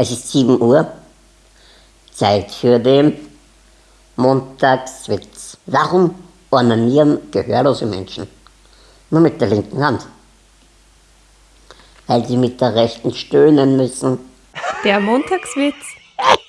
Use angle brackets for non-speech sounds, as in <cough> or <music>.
Es ist 7 Uhr. Zeit für den Montagswitz. Warum ornanieren gehörlose Menschen? Nur mit der linken Hand. Weil sie mit der rechten stöhnen müssen. Der Montagswitz <laughs>